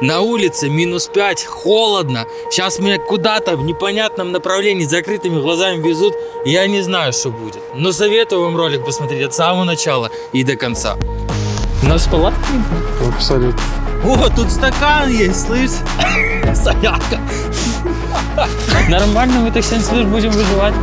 На улице минус 5, холодно. Сейчас меня куда-то в непонятном направлении с закрытыми глазами везут. Я не знаю, что будет. Но советую вам ролик посмотреть от самого начала и до конца. У нас палатка? Абсолютно. О, тут стакан есть, слышь? Стоянка. Нормально, мы так 7 лет будем выживать.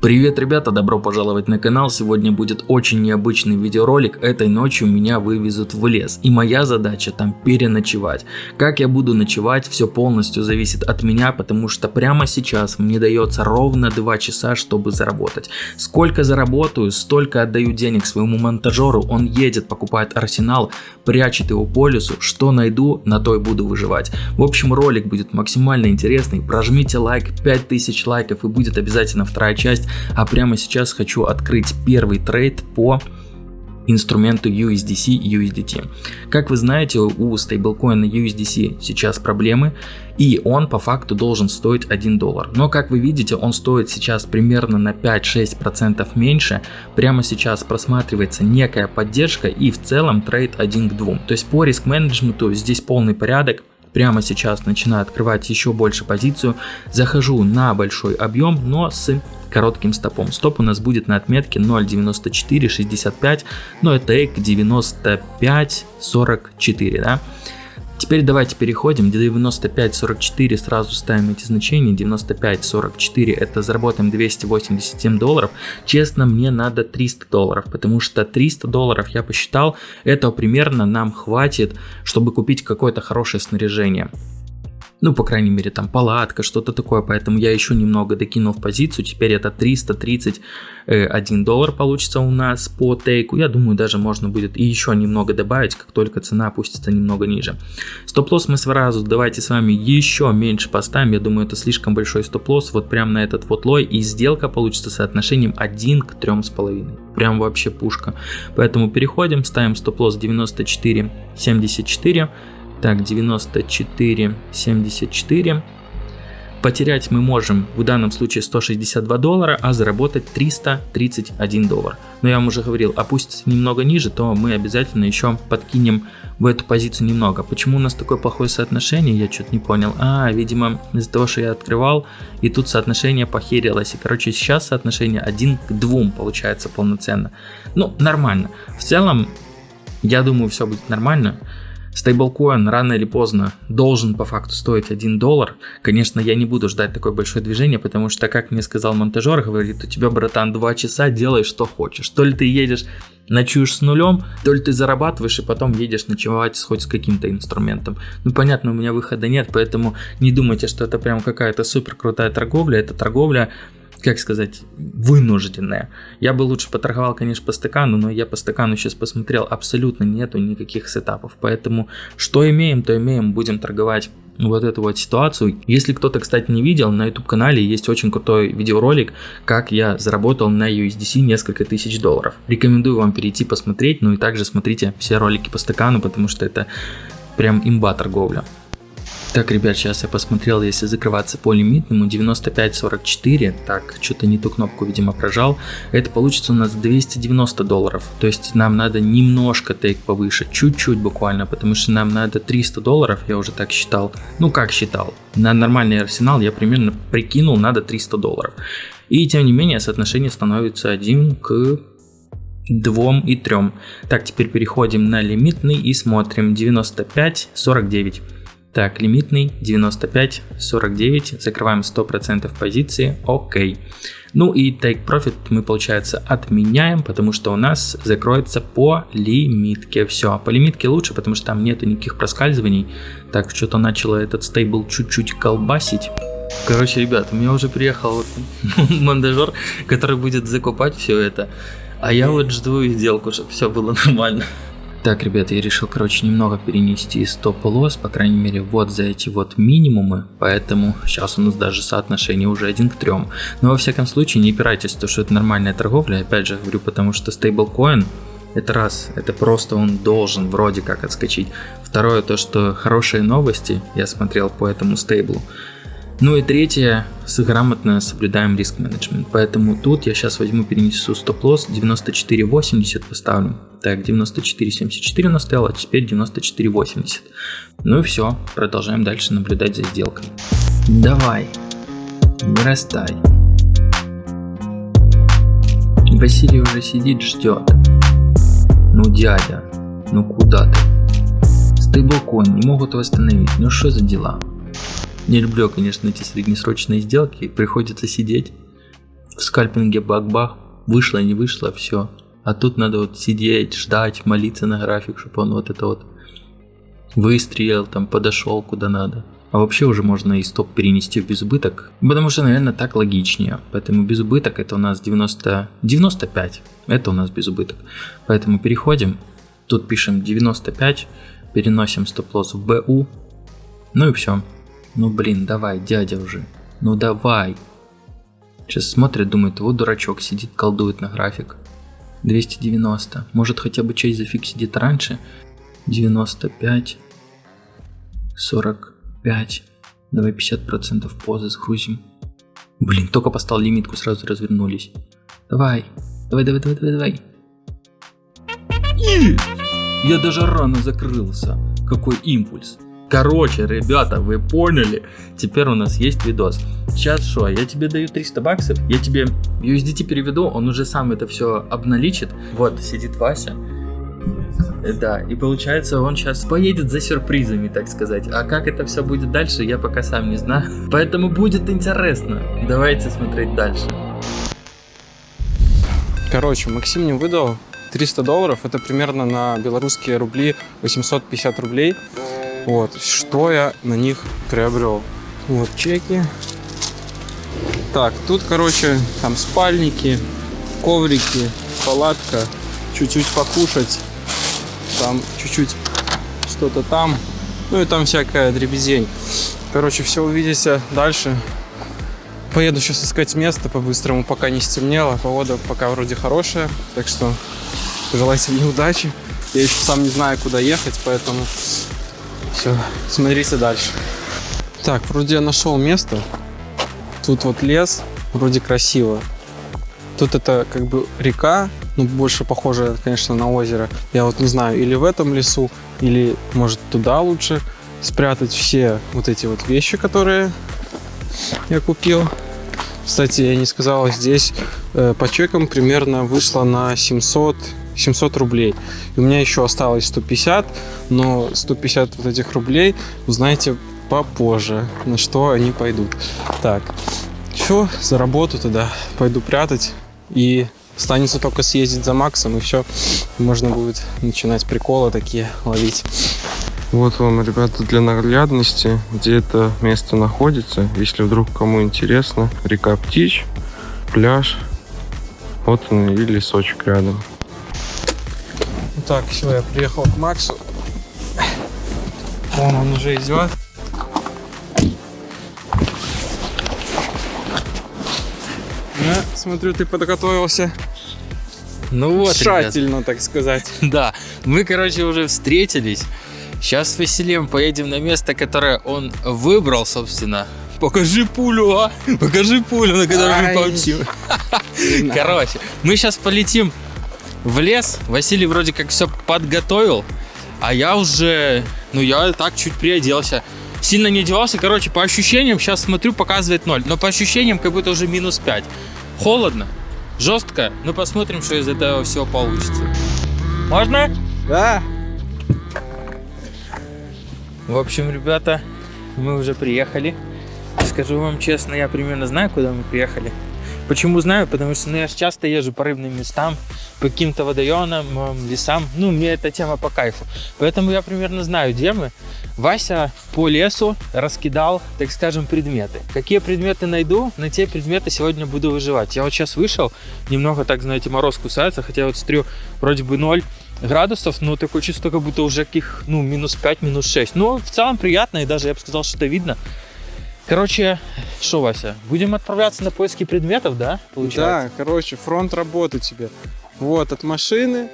Привет, ребята, добро пожаловать на канал. Сегодня будет очень необычный видеоролик. Этой ночью меня вывезут в лес. И моя задача там переночевать. Как я буду ночевать, все полностью зависит от меня, потому что прямо сейчас мне дается ровно 2 часа, чтобы заработать. Сколько заработаю, столько отдаю денег своему монтажеру. Он едет, покупает арсенал, прячет его по лесу. Что найду, на то и буду выживать. В общем, ролик будет максимально интересный. Прожмите лайк, 5000 лайков и будет обязательно вторая часть а прямо сейчас хочу открыть первый трейд по инструменту USDC USDT. Как вы знаете, у стейблкоина USDC сейчас проблемы, и он по факту должен стоить 1 доллар. Но как вы видите, он стоит сейчас примерно на 5-6% меньше. Прямо сейчас просматривается некая поддержка и в целом трейд 1 к 2. То есть по риск менеджменту здесь полный порядок. Прямо сейчас начинаю открывать еще больше позицию, захожу на большой объем, но с коротким стопом. Стоп у нас будет на отметке 0.9465, но это эк 95.44, да. Теперь давайте переходим, 95.44 сразу ставим эти значения, 95.44 это заработаем 287 долларов, честно мне надо 300 долларов, потому что 300 долларов я посчитал, этого примерно нам хватит, чтобы купить какое-то хорошее снаряжение ну, по крайней мере, там палатка, что-то такое, поэтому я еще немного докинул в позицию, теперь это 331 доллар получится у нас по тейку, я думаю, даже можно будет и еще немного добавить, как только цена опустится немного ниже. Стоп-лосс мы сразу давайте с вами еще меньше поставим, я думаю, это слишком большой стоп-лосс, вот прям на этот вот лой, и сделка получится соотношением 1 к 3,5, прям вообще пушка. Поэтому переходим, ставим стоп-лосс 94,74, так, 94, 74. Потерять мы можем в данном случае 162 доллара, а заработать 331 доллар. Но я вам уже говорил, опустится немного ниже, то мы обязательно еще подкинем в эту позицию немного. Почему у нас такое плохое соотношение, я что-то не понял. А, видимо, из-за того, что я открывал, и тут соотношение похерилось. И, короче, сейчас соотношение 1 к 2 получается полноценно. Ну, нормально. В целом, я думаю, все будет нормально. Стейблкоин рано или поздно должен по факту стоить 1 доллар. Конечно, я не буду ждать такое большое движение, потому что, как мне сказал монтажер, говорит, у тебя, братан, 2 часа, делай что хочешь. То ли ты едешь, ночуешь с нулем, то ли ты зарабатываешь и потом едешь ночевать хоть с каким-то инструментом. Ну, понятно, у меня выхода нет, поэтому не думайте, что это прям какая-то супер крутая торговля. Это торговля как сказать, вынужденная. Я бы лучше поторговал, конечно, по стакану, но я по стакану сейчас посмотрел, абсолютно нету никаких сетапов. Поэтому что имеем, то имеем, будем торговать вот эту вот ситуацию. Если кто-то, кстати, не видел, на YouTube канале есть очень крутой видеоролик, как я заработал на USDC несколько тысяч долларов. Рекомендую вам перейти посмотреть, ну и также смотрите все ролики по стакану, потому что это прям имба торговля. Так, ребят, сейчас я посмотрел, если закрываться по лимитному 95.44, так, что-то не ту кнопку, видимо, прожал, это получится у нас 290 долларов, то есть нам надо немножко тейк повыше, чуть-чуть буквально, потому что нам надо 300 долларов, я уже так считал, ну как считал, на нормальный арсенал я примерно прикинул, надо 300 долларов. И тем не менее соотношение становится 1 к 2 и 3. Так, теперь переходим на лимитный и смотрим 95.49. Так, лимитный 95, 49, закрываем 100% позиции, окей. Ну и take profit мы, получается, отменяем, потому что у нас закроется по лимитке. Все, по лимитке лучше, потому что там нету никаких проскальзываний. Так, что-то начало этот стейбл чуть-чуть колбасить. Короче, ребят, у меня уже приехал вот монтажер, который будет закупать все это. А я вот жду сделку, чтобы все было нормально. Так, ребята, я решил, короче, немного перенести стоп-лосс, по крайней мере, вот за эти вот минимумы, поэтому сейчас у нас даже соотношение уже 1 к 3. Но во всяком случае, не опирайтесь, то что это нормальная торговля, опять же говорю, потому что стейблкоин, это раз, это просто он должен вроде как отскочить. Второе, то что хорошие новости, я смотрел по этому стейблу, Ну и третье, грамотно соблюдаем риск менеджмент. Поэтому тут я сейчас возьму, перенесу стоп-лосс 94.80 поставлю. Так, 94.74 у нас стоял, а теперь 94.80. Ну и все, продолжаем дальше наблюдать за сделкой. Давай, вырастай. Василий уже сидит, ждет. Ну дядя, ну куда ты? Стейблкоин не могут восстановить, ну что за дела? Не люблю, конечно, эти среднесрочные сделки. Приходится сидеть в скальпинге бах-бах. Вышло, не вышло, все. А тут надо вот сидеть, ждать, молиться на график, чтобы он вот это вот выстрелил, там подошел куда надо. А вообще уже можно и стоп перенести в безубыток, потому что, наверное, так логичнее. Поэтому безубыток это у нас 90, 95, это у нас безубыток. Поэтому переходим, тут пишем 95, переносим стоп-лосс в БУ, ну и все. Ну блин, давай, дядя уже. Ну давай. Сейчас смотрит, думает, вот дурачок, сидит, колдует на график. 290. Может хотя бы часть зафиксить где-то раньше. 95. 45. Давай 50% позы сгрузим. Блин, только поставил лимитку, сразу развернулись. Давай. Давай, давай, давай, давай, давай. И! Я даже рано закрылся. Какой импульс. Короче, ребята, вы поняли? Теперь у нас есть видос. Сейчас что, я тебе даю 300 баксов, я тебе USDT переведу, он уже сам это все обналичит. Вот, сидит Вася. Да, и получается он сейчас поедет за сюрпризами, так сказать. А как это все будет дальше, я пока сам не знаю. Поэтому будет интересно. Давайте смотреть дальше. Короче, Максим мне выдал 300 долларов. Это примерно на белорусские рубли 850 рублей. Вот, что я на них приобрел. Вот чеки. Так, тут, короче, там спальники, коврики, палатка, чуть-чуть покушать, там чуть-чуть что-то там, ну и там всякая дребезень. Короче, все увидите дальше. Поеду сейчас искать место по-быстрому, пока не стемнело. Погода пока вроде хорошая, так что желайте мне удачи. Я еще сам не знаю, куда ехать, поэтому все, смотрите дальше. Так, вроде я нашел место. Тут вот лес, вроде красиво. Тут это как бы река, ну больше похоже, конечно, на озеро. Я вот не знаю, или в этом лесу, или может туда лучше спрятать все вот эти вот вещи, которые я купил. Кстати, я не сказал, здесь э, по чекам примерно вышло на 700 700 рублей. И у меня еще осталось 150, но 150 вот этих рублей узнаете попозже, на что они пойдут. Так, все, за тогда пойду прятать. И останется только съездить за Максом, и все, можно будет начинать приколы такие ловить. Вот вам, ребята, для наглядности, где это место находится. Если вдруг кому интересно, река Птич, пляж, вот он и лесочек рядом. Так, все, я приехал к Максу. Вон он уже идет. Ну, смотрю, ты подготовился. Ну вот, Тщательно, ребят. так сказать. Да, мы, короче, уже встретились. Сейчас с Василием поедем на место, которое он выбрал, собственно. Покажи пулю, а! Покажи пулю, на которой мы полетим. Короче, мы сейчас полетим в лес. Василий вроде как все подготовил, а я уже, ну я так чуть приоделся. Сильно не одевался, короче, по ощущениям, сейчас смотрю, показывает 0, но по ощущениям как будто уже минус 5. Холодно, жестко, ну посмотрим, что из этого всего получится. Можно? Да. В общем, ребята, мы уже приехали. Скажу вам честно, я примерно знаю, куда мы приехали. Почему знаю? Потому что ну, я часто езжу по рыбным местам, по каким-то водоемам, лесам. Ну, мне эта тема по кайфу. Поэтому я примерно знаю, где мы. Вася по лесу раскидал, так скажем, предметы. Какие предметы найду, на те предметы сегодня буду выживать. Я вот сейчас вышел, немного, так знаете, мороз кусается, хотя вот смотрю, вроде бы 0 градусов, но такое чувство, как будто уже каких, ну, минус 5, минус 6. Но в целом приятно, и даже я бы сказал, что это видно. Короче, что, Вася, будем отправляться на поиски предметов, да? Получается? Да, короче, фронт работы тебе. Вот, от машины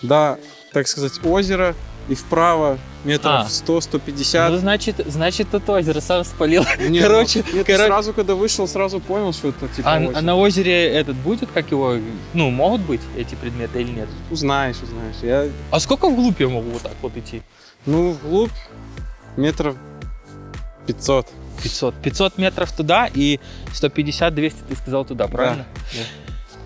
до, так сказать, озера. и вправо метров А. 100-150. Ну, значит, значит, тут озеро сам спалил. Нет, короче, ну, нет, короче. сразу, когда вышел, сразу понял, что это типа А, озеро. а на озере этот будет, как его, ну, могут быть эти предметы или нет? Узнаешь, узнаешь. Я, А сколько вглубь я могу вот так вот идти? ну, вглубь метров 500. 500. 500 метров туда и 150-200 ты сказал туда, правильно? Да.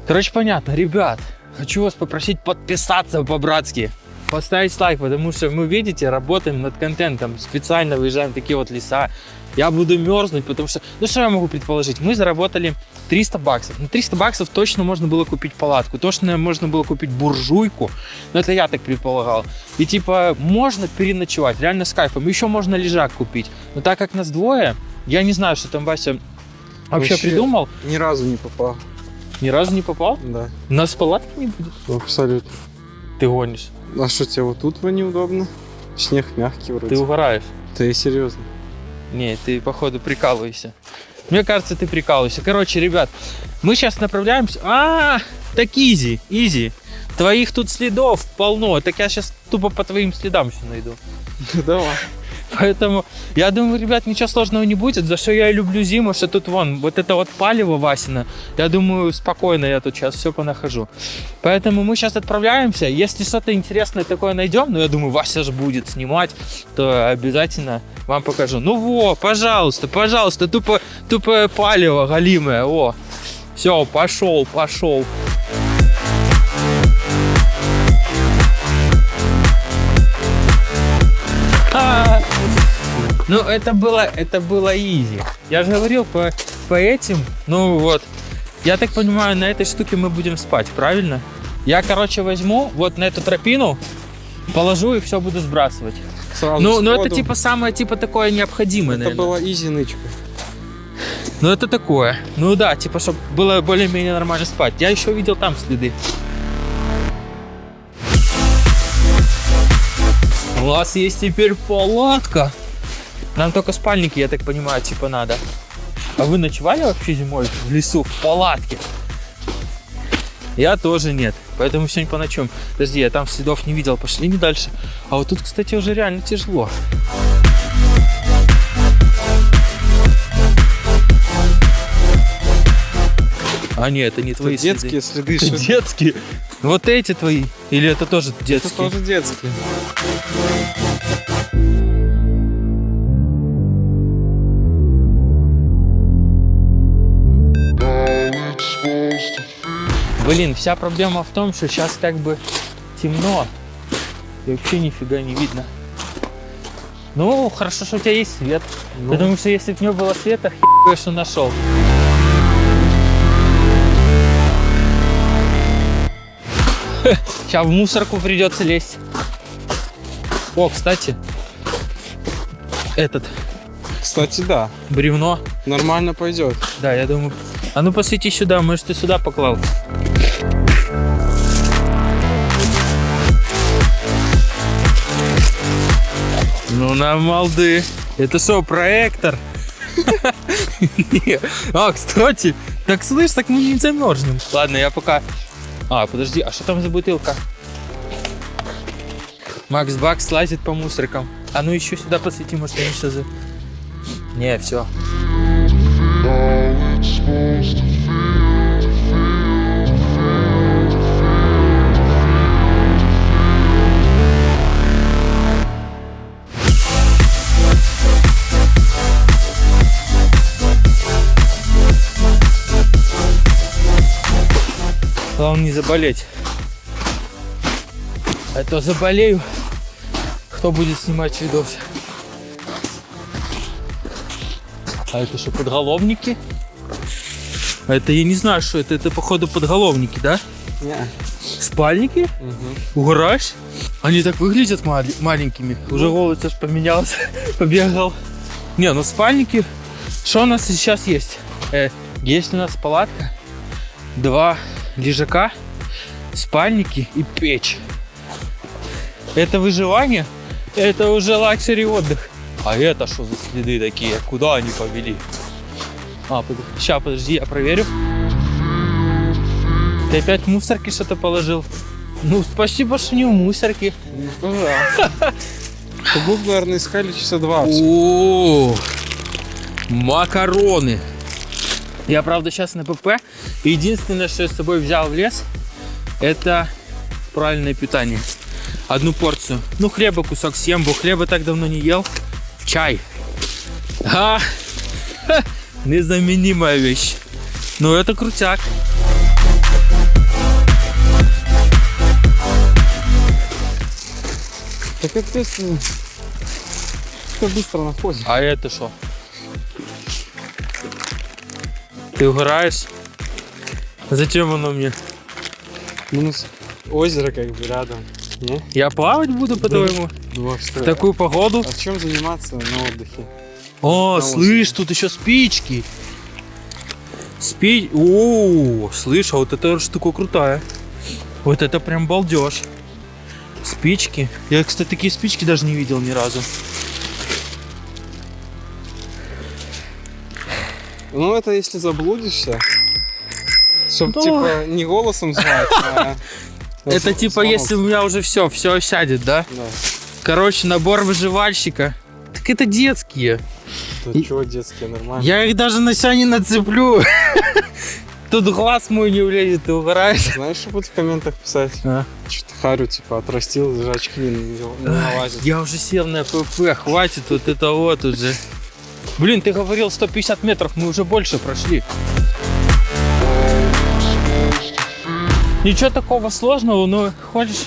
Короче, понятно. Ребят, хочу вас попросить подписаться по-братски. Поставить лайк, потому что мы, видите, работаем над контентом. Специально выезжаем в такие вот леса. Я буду мерзнуть, потому что... Ну, что я могу предположить? Мы заработали 300 баксов. На 300 баксов точно можно было купить палатку. Точно можно было купить буржуйку. Но это я так предполагал. И типа, можно переночевать, реально с кайфом. Еще можно лежак купить. Но так как нас двое, я не знаю, что там Вася вообще, Вообще. придумал. Ни разу не попал. Ни разу не попал. Да. У нас палатки не будет. Абсолютно. Ты гонишь. А что тебе вот тут неудобно? Снег мягкий вроде. Ты угораешь. Да и серьезно. Не, ты, походу, прикалываешься. Мне кажется, ты прикалываешься. Короче, ребят, мы сейчас направляемся... А, так изи, изи. Твоих тут следов полно. Так я сейчас тупо по твоим следам все найду. Давай. Поэтому я думаю, ребят, ничего сложного не будет. За что я и люблю зиму, что тут вон, вот это вот палево Васина. Я думаю, спокойно я тут сейчас все понахожу. Поэтому мы сейчас отправляемся. Если что-то интересное такое найдем, ну я думаю, Вася же будет снимать, то обязательно вам покажу. Ну во, пожалуйста, пожалуйста, тупо, тупое палево галимое, о. Все, пошел, пошел. Ну, это было, это было изи. Я же говорил по, по этим, ну вот. Я так понимаю, на этой штуке мы будем спать, правильно? Я, короче, возьму вот на эту тропину, положу и все буду сбрасывать. Сразу Ну, ну это типа самое типа такое необходимое, Это наверное. была изи нычка. Ну это такое. Ну да, типа, чтобы было более-менее нормально спать. Я еще видел там следы. У вас есть теперь палатка. Нам только спальники, я так понимаю, типа надо. А вы ночевали вообще зимой в лесу, в палатке? Я тоже нет, поэтому сегодня по ночам. Подожди, я там следов не видел, пошли не дальше. А вот тут, кстати, уже реально тяжело. А нет, это не твои Это детские следы. следы. что- Детские? Вот эти твои? Или это тоже Это детские? тоже детские. Блин, вся проблема в том, что сейчас как бы темно. И вообще нифига не видно. Ну, хорошо, что у тебя есть свет. Ну, Потому что если бы не было света, хер что нашел. Сейчас в мусорку придется лезть. О, кстати, этот Кстати, да. бревно. Нормально пойдет. Да, я думаю. А ну посвети сюда, может ты сюда поклал. Ну на малды. Это что, проектор? А, кстати, так слышь, так мы не замерзнем. Ладно, я пока... А, подожди, а что там за бутылка? Макс Бакс лазит по мусоркам. А ну еще сюда посвети, может они все за... Не, все. Главное не заболеть. А то заболею. Кто будет снимать видос? А это что, подголовники? А это я не знаю, что это. Это походу подголовники, да? Не. Спальники? Угораешь? Они так выглядят мали- маленькими. Уже голос аж поменялся, побегал. Не, ну спальники. Что у нас сейчас есть? Э, есть у нас палатка, два лежака, спальники и печь. Это выживание? Это уже luxury отдых. А это что за следы такие? Куда они повели? А, под... сейчас, подожди, я проверю. Ты опять в мусорке что-то положил? Ну, спасибо, что не в мусорке. Ну, пожалуйста. Наверное, искали часа два. О, макароны. Я, правда, сейчас на ПП. Единственное, что я с собой взял в лес, это правильное питание. Одну порцию. Ну, хлеба кусок съем, бо хлеба так давно не ел. Чай. А, ха, незаменимая вещь. Ну, это крутяк. Так естественно. Все быстро находит. А это что? Ты угораешь? Зачем оно мне? Ну, с- озеро как бы рядом. Не? Я плавать буду, по-твоему? Ну? В такую погоду? А чем заниматься на отдыхе? О, На слышь, тут еще спички. Спи... О, слышь, а вот эта штука крутая. Вот это прям балдеж. Спички. Я, кстати, такие спички даже не видел ни разу. Ну, это если заблудишься. Чтоб, Ну. типа, не голосом звать, а... Это типа, если у меня уже все, все сядет, да? Да. Короче, набор выживальщика. Так это детские. Да И- чего детские, нормально. Я их даже на себя не нацеплю. Тут глаз мой не влезет, ты угораешь. Знаешь, что будут в комментах писать? А. Что-то харю, типа, отрастил, даже очки не, не Ай, налазят. Я уже сел на ПП, хватит вот это вот уже. Блин, ты говорил 150 метров, мы уже больше прошли. Ничего такого сложного, но ходишь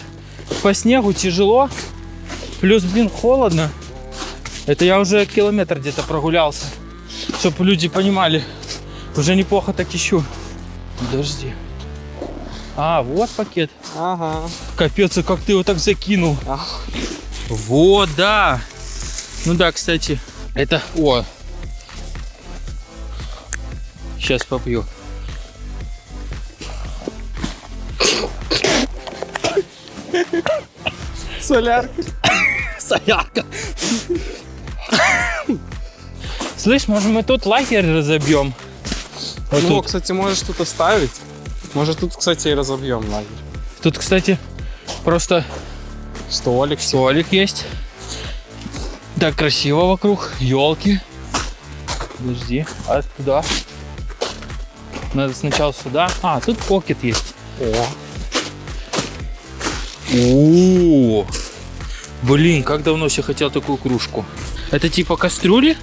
по снегу тяжело. Плюс, блин, холодно. Это я уже километр где-то прогулялся. Чтобы люди понимали. Уже неплохо так ищу. Подожди. А, вот пакет. Ага. Капец, а как ты его так закинул? А. Вот, да. Ну да, кстати, это... О. Сейчас попью. Солярка. Солярка. Слышь, может мы тут лагерь разобьем? Вот ну, тут. кстати, можешь тут оставить. Может, тут, кстати, и разобьем лагерь. Тут, кстати, просто Столик. столик есть. Так красиво вокруг. Елки. Подожди. А туда? Надо сначала сюда. А, тут покет есть. О. О, блин, как давно все хотел такую кружку. Это типа кастрюли?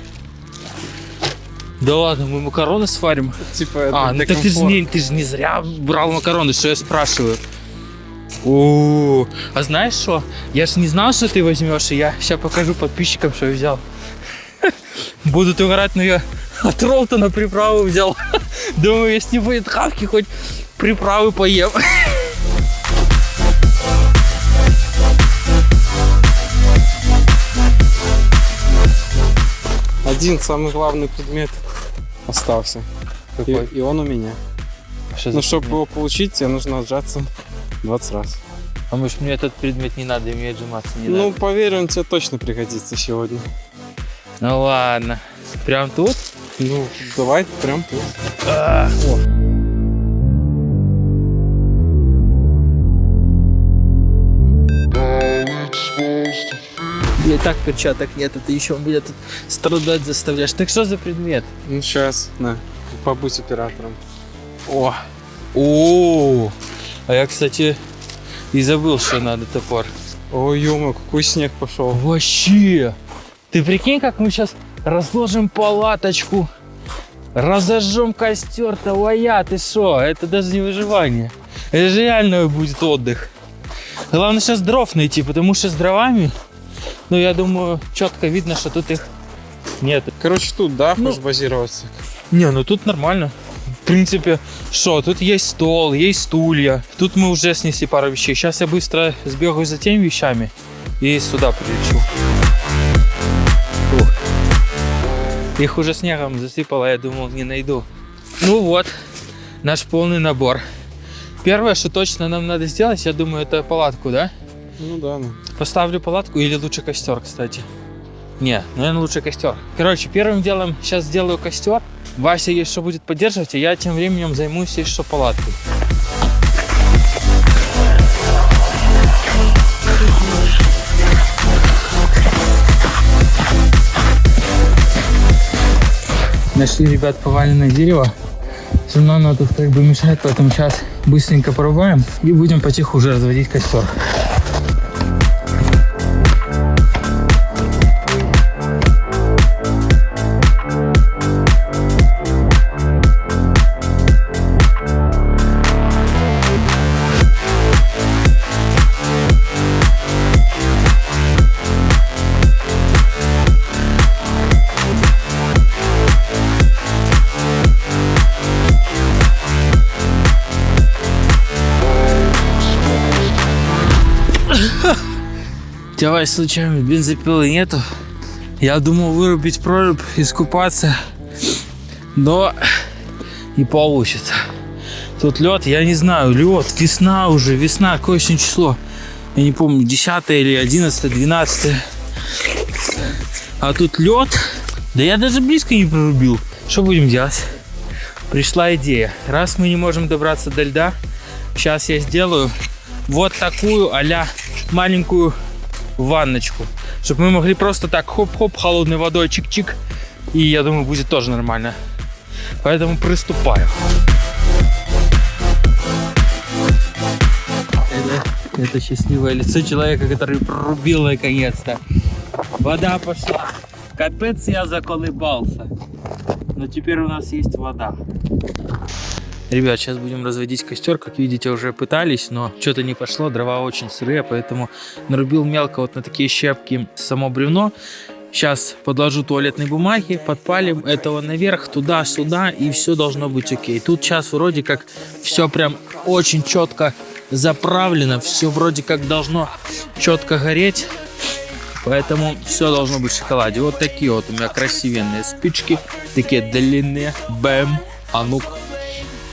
Да ладно, мы макароны сварим. Типа, это А, ну так ты же, не, ты же не зря брал макароны, что я спрашиваю. О, а знаешь что? Я же не знал, что ты возьмешь, и я сейчас покажу подписчикам, что я взял. Будут угорать, но я от Ролтона приправу взял. Думаю, если не будет хавки, хоть приправы поем. Один самый главный предмет остался. И, и он у меня. Что Ну, чтобы предмет? его получить, тебе нужно отжаться 20 раз. А может мне этот предмет не надо, мне отжиматься не ну, надо? поверь, он тебе точно пригодится сегодня. Ну ладно. Прям тут? Ну, давай прям. А, о. И так перчаток нет, это еще меня тут страдать заставляешь. Так что за предмет? Ну, сейчас, на, побудь оператором. О! О! А я, кстати, и забыл, что надо топор. Ой, ё какой снег пошел. Вообще! Ты прикинь, как мы сейчас разложим палаточку, разожжем костер, твоя, ты шо? Это даже не выживание. Это же реально будет отдых. Главное сейчас дров найти, потому что с дровами, ну я думаю, четко видно, что тут их нет. Короче, тут, да, Ну. хочешь базироваться? Не, ну тут нормально. В принципе, что, тут есть стол, есть стулья. Тут мы уже снесли пару вещей. Сейчас я быстро сбегаю за теми вещами и сюда прилечу. Их уже снегом засыпало, я думал, не найду. Ну вот, наш полный набор. Первое, что точно нам надо сделать, я думаю, это палатку, да? Ну да, ну. Поставлю палатку или лучше костер, кстати. Не, наверное, лучше костер. Короче, первым делом сейчас сделаю костер. Вася есть что будет поддерживать, а я тем временем займусь что палаткой. Нашли, ребят, поваленное дерево. Все равно оно тут как бы мешает, поэтому сейчас быстренько порубаем и будем потиху уже разводить костер. Давай случайно бензопилы нету. Я думал вырубить прорубь, искупаться, но не получится. Тут лед, я не знаю, лед, весна уже, весна, какое сегодня число? Я не помню, 10 или 11, 12. А тут лед. Да я даже близко не прорубил. Что будем делать? Пришла идея. Раз мы не можем добраться до льда, сейчас я сделаю вот такую а маленькую ванночку, чтобы мы могли просто так хоп-хоп холодной водой чик-чик, и я думаю, будет тоже нормально. Поэтому приступаю. Это, это счастливое лицо человека, который прорубил наконец-то. Вода пошла. Капец я заколебался. Но теперь у нас есть вода. Ребят, сейчас будем разводить костер. Как видите, уже пытались, но что-то не пошло. Дрова очень сырые, поэтому нарубил мелко вот на такие щепки само бревно. Сейчас подложу туалетной бумаги, подпалим этого наверх, туда-сюда, и все должно быть окей. Тут сейчас вроде как все прям очень четко заправлено, все вроде как должно четко гореть. Поэтому все должно быть в шоколаде. Вот такие вот у меня красивенные спички, такие длинные. Бэм. А ну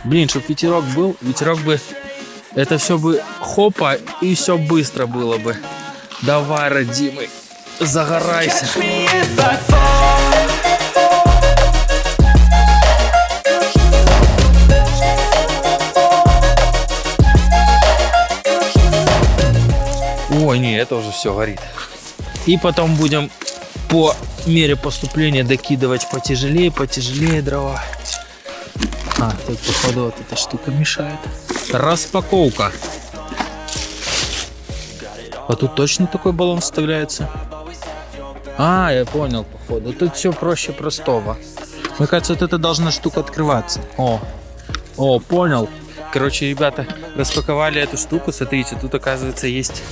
Блин, чтобы ветерок был, ветерок бы... Это все бы хопа, и все быстро было бы. Давай, родимый, загорайся. Ой, не, это уже все горит. И потом будем по мере поступления докидывать потяжелее, потяжелее дрова. А, тут походу вот эта штука мешает. Распаковка. А тут точно такой баллон вставляется? А, я понял, походу. Тут все проще простого. Мне кажется, вот эта должна штука открываться. О, о, понял. Короче, ребята, распаковали эту штуку. Смотрите, тут, оказывается, есть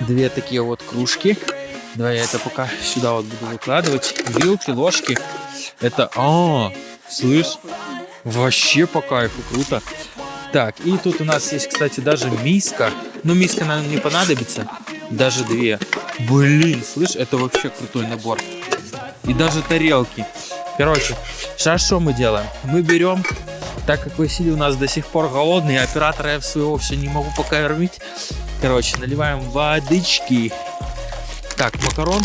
две такие вот кружки. Давай я это пока сюда вот буду выкладывать. Вилки, ложки. Это... А, слышь, Вообще по кайфу, круто. Так, и тут у нас есть, кстати, даже миска. Ну, миска, наверное, не понадобится. Даже две. Блин, слышь, это вообще крутой набор. И даже тарелки. Короче, сейчас что мы делаем? Мы берем, так как Василий у нас до сих пор голодный, оператора я своего все не могу пока кормить. Короче, наливаем водички. Так, макарон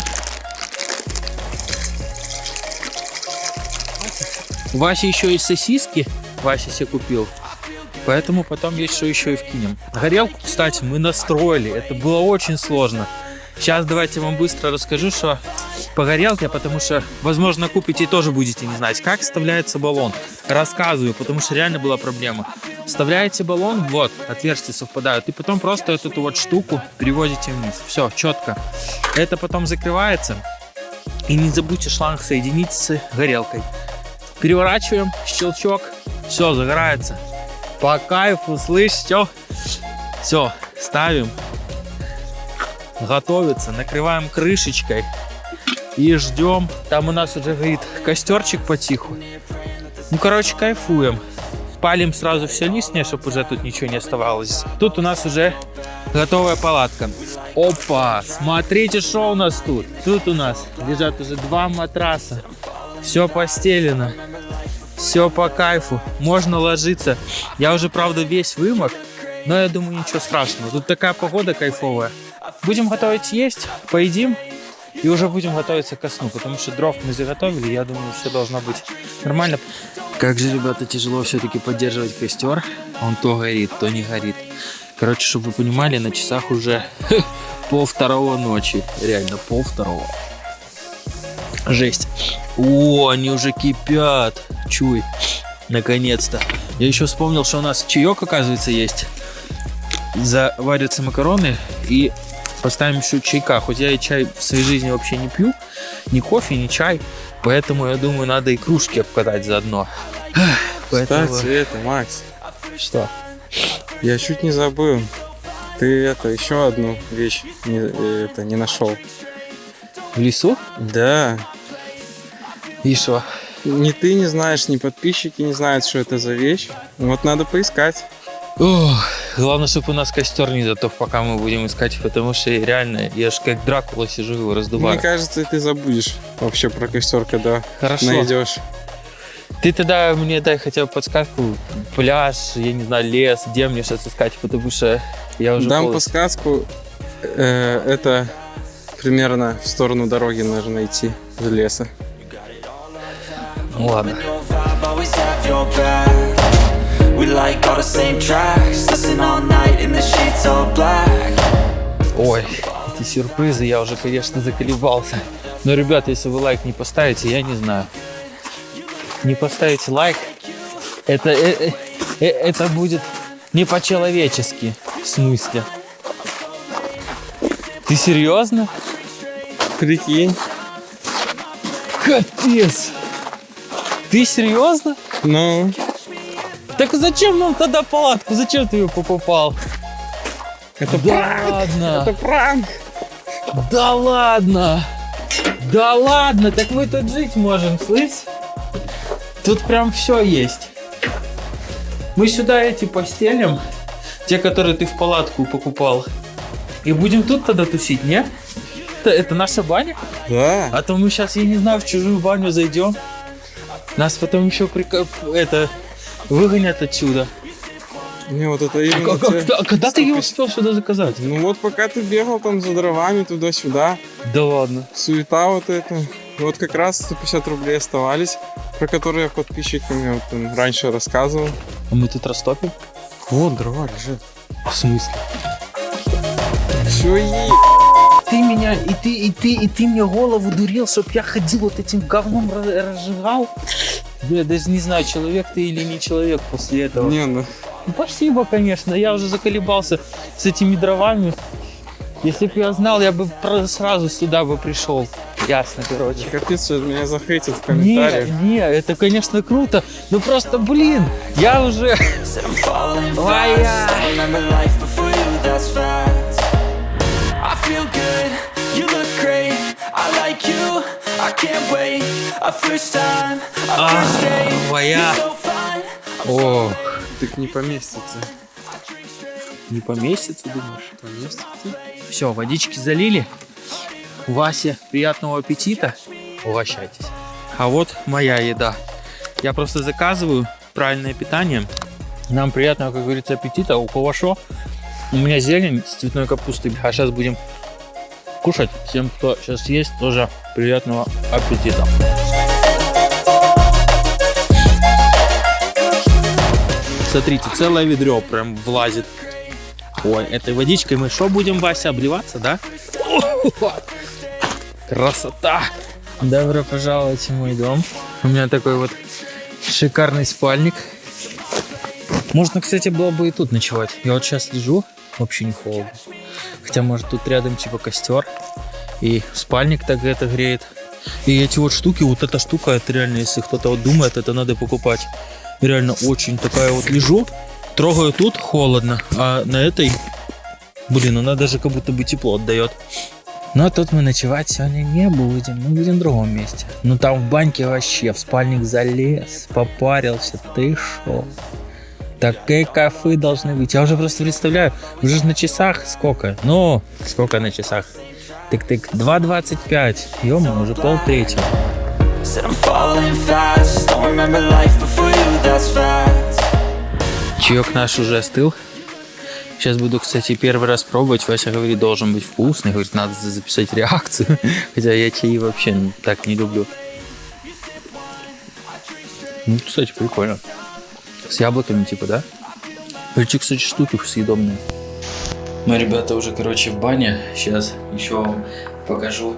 У еще есть сосиски. Вася себе купил. Поэтому потом есть что еще и вкинем. Горелку, кстати, мы настроили. Это было очень сложно. Сейчас давайте вам быстро расскажу, что по горелке, потому что, возможно, купите и тоже будете не знать, как вставляется баллон. Рассказываю, потому что реально была проблема. Вставляете баллон, вот, отверстия совпадают, и потом просто эту вот штуку переводите вниз. Все, четко. Это потом закрывается. И не забудьте шланг соединить с горелкой. Переворачиваем, щелчок, все, загорается. По кайфу, слышь, все. Все, ставим. Готовится, накрываем крышечкой и ждем. Там у нас уже горит костерчик потиху. Ну, короче, кайфуем. Палим сразу все лишнее, чтобы уже тут ничего не оставалось. Тут у нас уже готовая палатка. Опа, смотрите, что у нас тут. Тут у нас лежат уже два матраса. Все постелено. Все по кайфу. Можно ложиться. Я уже, правда, весь вымок. Но я думаю, ничего страшного. Тут такая погода кайфовая. Будем готовить есть, поедим. И уже будем готовиться ко сну, потому что дров мы заготовили, я думаю, все должно быть нормально. Как же, ребята, тяжело все-таки поддерживать костер. Он то горит, то не горит. Короче, чтобы вы понимали, на часах уже Пол второго ночи. Реально, пол второго. Жесть. О, они уже кипят. Чуй. Наконец-то. Я еще вспомнил, что у нас чаек, оказывается, есть. Заварятся макароны и поставим еще чайка. Хоть я и чай в своей жизни вообще не пью. Ни кофе, ни чай. Поэтому, я думаю, надо и кружки обкатать заодно. Поэтому... Кстати, это, Макс, Что? я чуть не забыл. Ты это еще одну вещь не, э, это, не нашел. В лесу? Да. И что? Ни ты не знаешь, ни подписчики не знают, что это за вещь. Вот надо поискать. Ох, главное, чтобы у нас костер не затух, пока мы будем искать, потому что реально, я ж как Дракула сижу его раздуваю. Мне кажется, ты забудешь вообще про костер, когда Хорошо. найдешь. Ты тогда мне дай хотя бы подсказку, пляж, я не знаю, лес, где мне сейчас искать, потому что я уже Дам полностью- подсказку. Э, это примерно в сторону дороги нужно идти, в леса. Ну ладно. Your vibe, always have your back. We like all the same tracks. Listen all night in the sheets all black. Ой, эти сюрпризы, я уже, конечно, заколебался. Но, ребят, если вы лайк не поставите, я не знаю. Не поставите лайк, это, э- э- э- это будет не по-человечески. В смысле? Ты серьезно? Прикинь. Капец! Ты серьезно? Ну, Так зачем нам тогда палатку? Зачем ты ее покупал? это Да пранк! ладно! Это пранк! Да ладно! Да ладно, так мы тут жить можем, слышь? Тут прям все есть. Мы сюда эти постелим, те, которые ты в палатку покупал. И будем тут тогда тусить, не? Это, это наша баня? Да. А то мы сейчас, я не знаю, в чужую баню зайдем. Нас потом еще прика... это выгонят отсюда. Не, вот это А, именно как- те- а когда ты ее 150 успел сюда заказать? Ну вот пока ты бегал там за дровами туда-сюда, Да ладно. суета вот эта. Вот как раз 150 рублей оставались, про которые подписчикам вот, там, раньше рассказывал. А мы тут растопим? Вот дрова лежит. В смысле? Все е... Ты меня, и ты, и ты, и ты мне голову дурил, чтоб я ходил вот этим говном разжигал. Я даже не знаю, человек ты или не человек после этого. Не, ну Ну, Спасибо, конечно, я уже заколебался с этими дровами. Если бы я знал, я бы сразу сюда бы пришел. Ясно, короче. капец, что меня захейтят в Не, комментариях. не, это, конечно, круто. Ну просто, блин, я уже... Said I'm feel good, you look great. I like you, I can't wait. A first time, a first date. моя. You're so fine. О, Так не поместится. не поместится, думаешь? Поместится? Все, водички залили. Вася, приятного аппетита. Угощайтесь. А вот моя еда. Я просто заказываю правильное питание. Нам приятного, как говорится, аппетита. У кого шо? У меня зелень с цветной капустой. А сейчас будем кушать. Всем, кто сейчас есть, тоже приятного аппетита. Смотрите, целое ведро прям влазит. Ой, этой водичкой мы что будем, Вася, обливаться, да? Красота! Добро пожаловать в мой дом. У меня такой вот шикарный спальник. Можно, кстати, было бы и тут ночевать. Я вот сейчас лежу, вообще не холодно. Хотя, может, тут рядом типа костер. И спальник так это греет. И эти вот штуки, вот эта штука, это реально, если кто-то вот думает, это надо покупать. Реально очень такая вот лежу, трогаю тут, холодно, а на этой, блин, она даже как будто бы тепло отдает. Но тут мы ночевать сегодня не будем, мы будем в другом месте. Ну там в баньке вообще, в спальник залез, попарился, ты шо? Такие кафе должны быть. Я уже просто представляю, уже на часах сколько? Ну, сколько на часах? Тык-тык, 2.25. ё уже пол третьего. Чаек наш уже остыл. Сейчас буду, кстати, первый раз пробовать. Вася говорит, должен быть вкусный. Говорит, надо за- записать реакцию. Хотя я чаи вообще так не люблю. Ну, кстати, прикольно. С яблоками, типа, да? Эти, кстати, штуки съедобные. Мы, ребята, уже, короче, в бане. Сейчас еще вам покажу.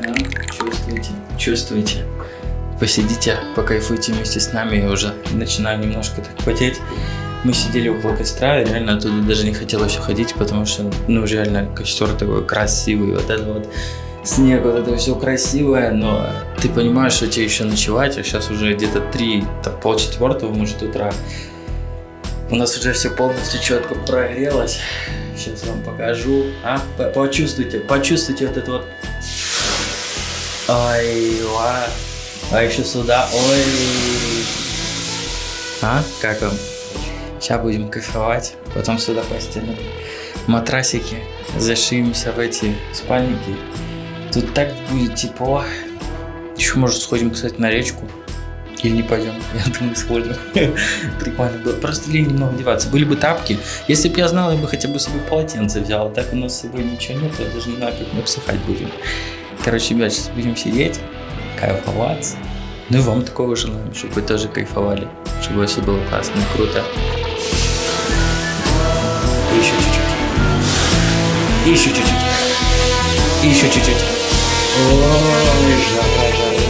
Ну, чувствуете? Чувствуете? Посидите, покайфуйте вместе с нами. Я уже начинаю немножко так потеть. Мы сидели около костра, и реально оттуда даже не хотелось уходить, потому что, ну, реально костер такой красивый, вот это вот снег, вот это все красивое, но ты понимаешь, что тебе еще ночевать, а сейчас уже где-то три, так, полчетвертого, может, утра. У нас уже все полностью четко прогрелось. Сейчас вам покажу. А, почувствуйте, почувствуйте вот это вот. Ой, ва. А еще сюда, ой. А, как вам? Сейчас будем кайфовать, потом сюда постелим матрасики, зашьемся в эти спальники. Тут так будет тепло. Еще, может, сходим, кстати, на речку. Или не пойдем? Я думаю, сходим. Прикольно было. Просто лень немного одеваться. Были бы тапки. Если бы я знал, я бы хотя бы с собой полотенце взял. А так у нас с собой ничего нет. Я даже не знаю, как мы обсыхать будем. Короче, ребят, сейчас будем сидеть, кайфоваться. Ну и вам такого желаем, чтобы вы тоже кайфовали. Чтобы все было классно и круто. И еще чуть-чуть. И еще чуть-чуть. И еще чуть-чуть. Ой, жара, жара.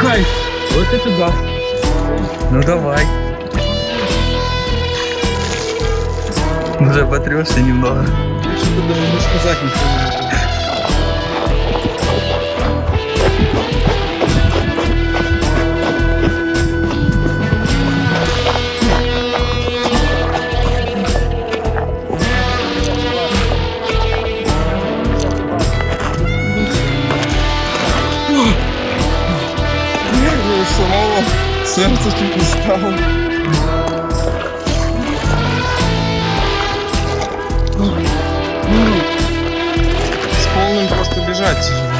Кайф! Вот это да! Ну давай! Уже потрешься немного. Что-то даже сказать ничего не могу. Сердце чуть не стало. С полным просто бежать тяжело.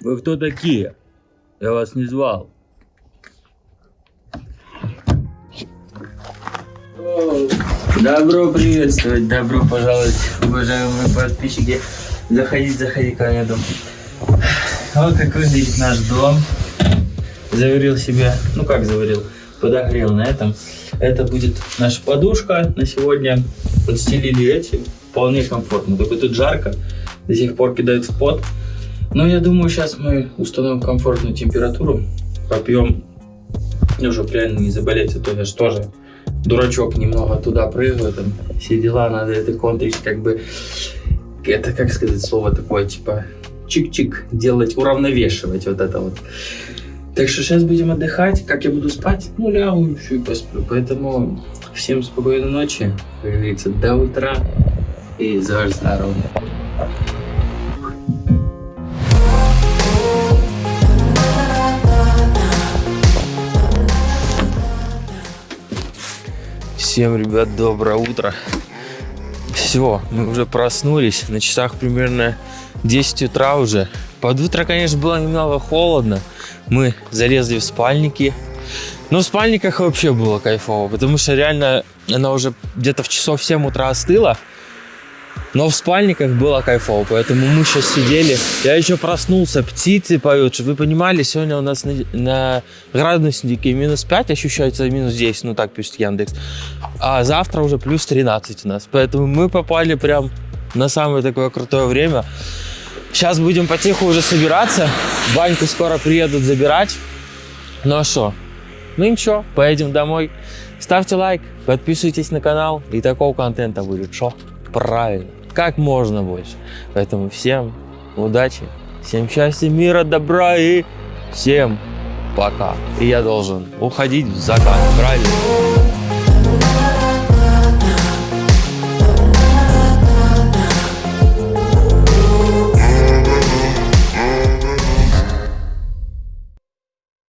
Вы кто такие? Я вас не звал. Добро приветствовать, добро пожаловать, уважаемые подписчики. Заходите, заходи ко мне дом. Вот как выглядит наш дом. Заварил себе, ну как заварил, подогрел на этом. Это будет наша подушка на сегодня. Подстелили эти, вполне комфортно. Только тут жарко, до сих пор кидает в пот. Но я думаю, сейчас мы установим комфортную температуру, попьем, чтобы реально не заболеть, а то я же тоже дурачок немного туда прыгаю, там все дела, надо это контрить, как бы, это, как сказать, слово такое, типа, чик-чик, делать, уравновешивать вот это вот. Так что сейчас будем отдыхать, как я буду спать, ну, лягу еще и посплю, поэтому всем спокойной ночи, как говорится, до утра и за ваше Всем, ребят, доброе утро. Все, мы уже проснулись. На часах примерно 10 утра уже. Под утро, конечно, было немного холодно. Мы залезли в спальники. Но в спальниках вообще было кайфово, потому что реально она уже где-то в часов 7 утра остыла. Но в спальниках было кайфово, поэтому мы сейчас сидели. Я еще проснулся, птицы поют, вы понимали, сегодня у нас на, на градуснике минус 5, ощущается минус 10, ну так пишет Яндекс. А завтра уже плюс 13 у нас, поэтому мы попали прям на самое такое крутое время. Сейчас будем потиху уже собираться, баньку скоро приедут забирать. Ну а что? Ну ничего, поедем домой. Ставьте лайк, подписывайтесь на канал, и такого контента будет что? Правильно, как можно больше. Поэтому всем удачи, всем счастья, мира, добра и всем пока. И я должен уходить в закат, правильно?